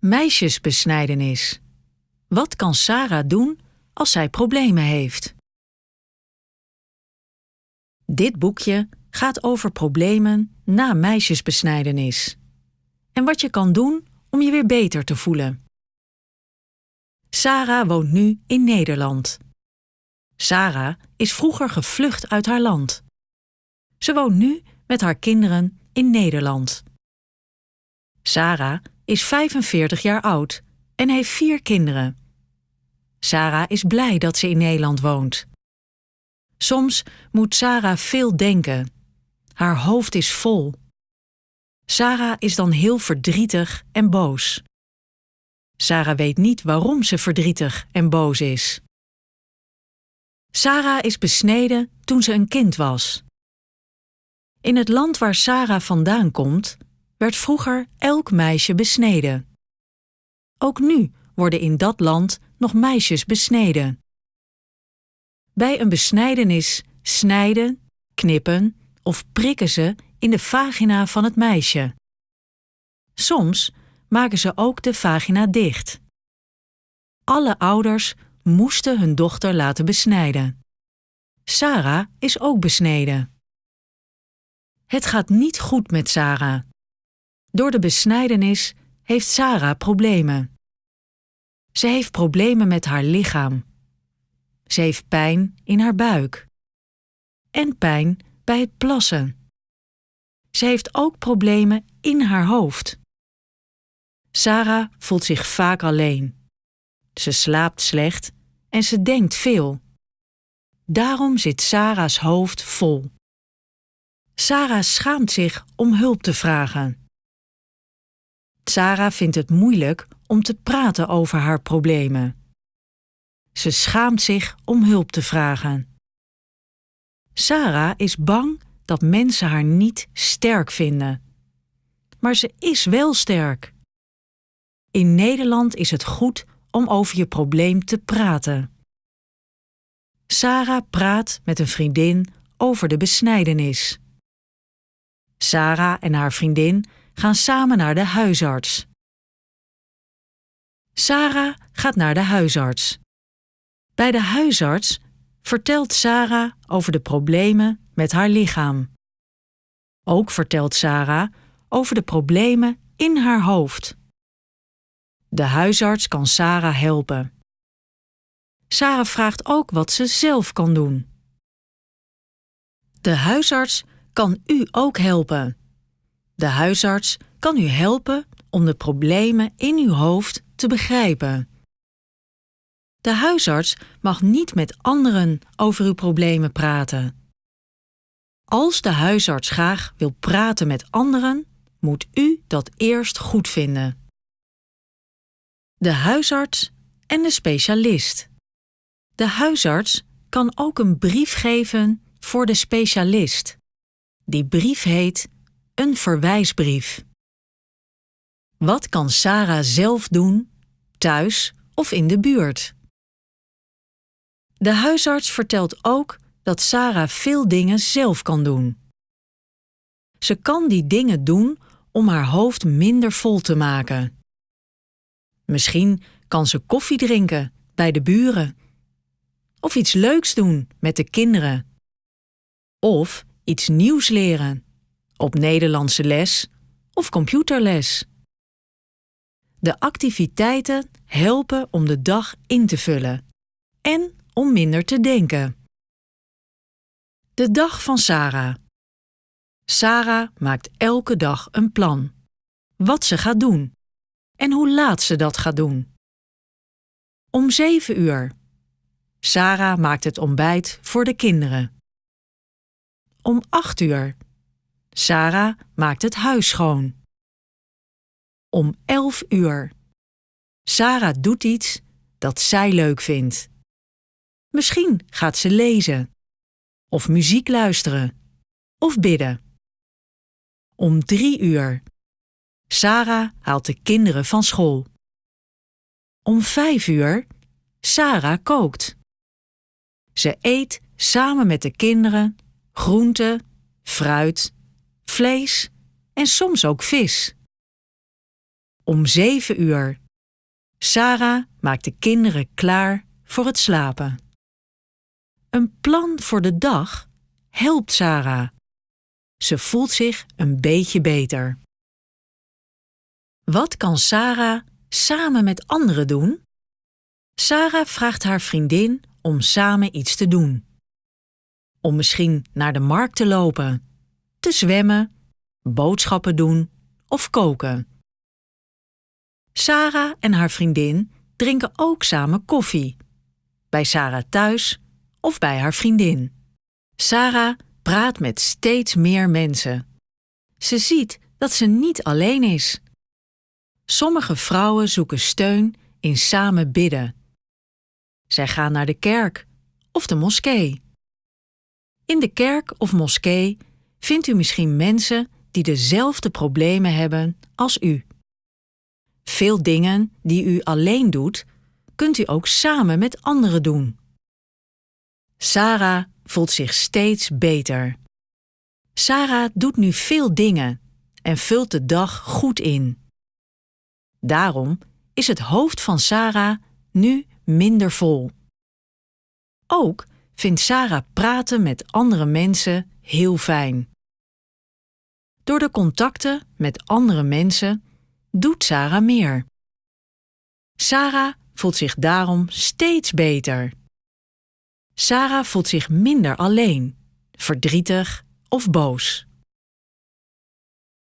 Meisjesbesnijdenis. Wat kan Sarah doen als zij problemen heeft? Dit boekje gaat over problemen na meisjesbesnijdenis en wat je kan doen om je weer beter te voelen. Sarah woont nu in Nederland. Sarah is vroeger gevlucht uit haar land. Ze woont nu met haar kinderen in Nederland. Sarah is 45 jaar oud en heeft vier kinderen. Sarah is blij dat ze in Nederland woont. Soms moet Sarah veel denken. Haar hoofd is vol. Sarah is dan heel verdrietig en boos. Sarah weet niet waarom ze verdrietig en boos is. Sarah is besneden toen ze een kind was. In het land waar Sarah vandaan komt, werd vroeger elk meisje besneden. Ook nu worden in dat land nog meisjes besneden. Bij een besnijdenis snijden, knippen of prikken ze in de vagina van het meisje. Soms maken ze ook de vagina dicht. Alle ouders moesten hun dochter laten besnijden. Sarah is ook besneden. Het gaat niet goed met Sarah. Door de besnijdenis heeft Sarah problemen. Ze heeft problemen met haar lichaam. Ze heeft pijn in haar buik. En pijn bij het plassen. Ze heeft ook problemen in haar hoofd. Sarah voelt zich vaak alleen. Ze slaapt slecht en ze denkt veel. Daarom zit Sarah's hoofd vol. Sarah schaamt zich om hulp te vragen. Sarah vindt het moeilijk om te praten over haar problemen. Ze schaamt zich om hulp te vragen. Sarah is bang dat mensen haar niet sterk vinden. Maar ze is wel sterk. In Nederland is het goed om over je probleem te praten. Sarah praat met een vriendin over de besnijdenis. Sarah en haar vriendin gaan samen naar de huisarts. Sarah gaat naar de huisarts. Bij de huisarts vertelt Sarah over de problemen met haar lichaam. Ook vertelt Sarah over de problemen in haar hoofd. De huisarts kan Sarah helpen. Sarah vraagt ook wat ze zelf kan doen. De huisarts kan u ook helpen. De huisarts kan u helpen om de problemen in uw hoofd te begrijpen. De huisarts mag niet met anderen over uw problemen praten. Als de huisarts graag wil praten met anderen, moet u dat eerst goed vinden. De huisarts en de specialist. De huisarts kan ook een brief geven voor de specialist. Die brief heet een verwijsbrief. Wat kan Sarah zelf doen, thuis of in de buurt? De huisarts vertelt ook dat Sarah veel dingen zelf kan doen. Ze kan die dingen doen om haar hoofd minder vol te maken. Misschien kan ze koffie drinken bij de buren. Of iets leuks doen met de kinderen. Of iets nieuws leren op Nederlandse les of computerles. De activiteiten helpen om de dag in te vullen en om minder te denken. De dag van Sarah. Sarah maakt elke dag een plan. Wat ze gaat doen en hoe laat ze dat gaat doen. Om zeven uur. Sarah maakt het ontbijt voor de kinderen. Om acht uur. Sarah maakt het huis schoon. Om elf uur. Sarah doet iets dat zij leuk vindt. Misschien gaat ze lezen, of muziek luisteren, of bidden. Om drie uur. Sarah haalt de kinderen van school. Om vijf uur. Sarah kookt. Ze eet samen met de kinderen groente, fruit, vlees en soms ook vis. Om zeven uur. Sarah maakt de kinderen klaar voor het slapen. Een plan voor de dag helpt Sarah. Ze voelt zich een beetje beter. Wat kan Sarah samen met anderen doen? Sarah vraagt haar vriendin om samen iets te doen. Om misschien naar de markt te lopen, te zwemmen, boodschappen doen of koken. Sarah en haar vriendin drinken ook samen koffie. Bij Sarah thuis of bij haar vriendin. Sarah praat met steeds meer mensen. Ze ziet dat ze niet alleen is. Sommige vrouwen zoeken steun in samen bidden. Zij gaan naar de kerk of de moskee. In de kerk of moskee vindt u misschien mensen die dezelfde problemen hebben als u. Veel dingen die u alleen doet, kunt u ook samen met anderen doen. Sarah voelt zich steeds beter. Sarah doet nu veel dingen en vult de dag goed in. Daarom is het hoofd van Sarah nu minder vol. Ook vindt Sarah praten met andere mensen heel fijn. Door de contacten met andere mensen doet Sarah meer. Sarah voelt zich daarom steeds beter. Sarah voelt zich minder alleen, verdrietig of boos.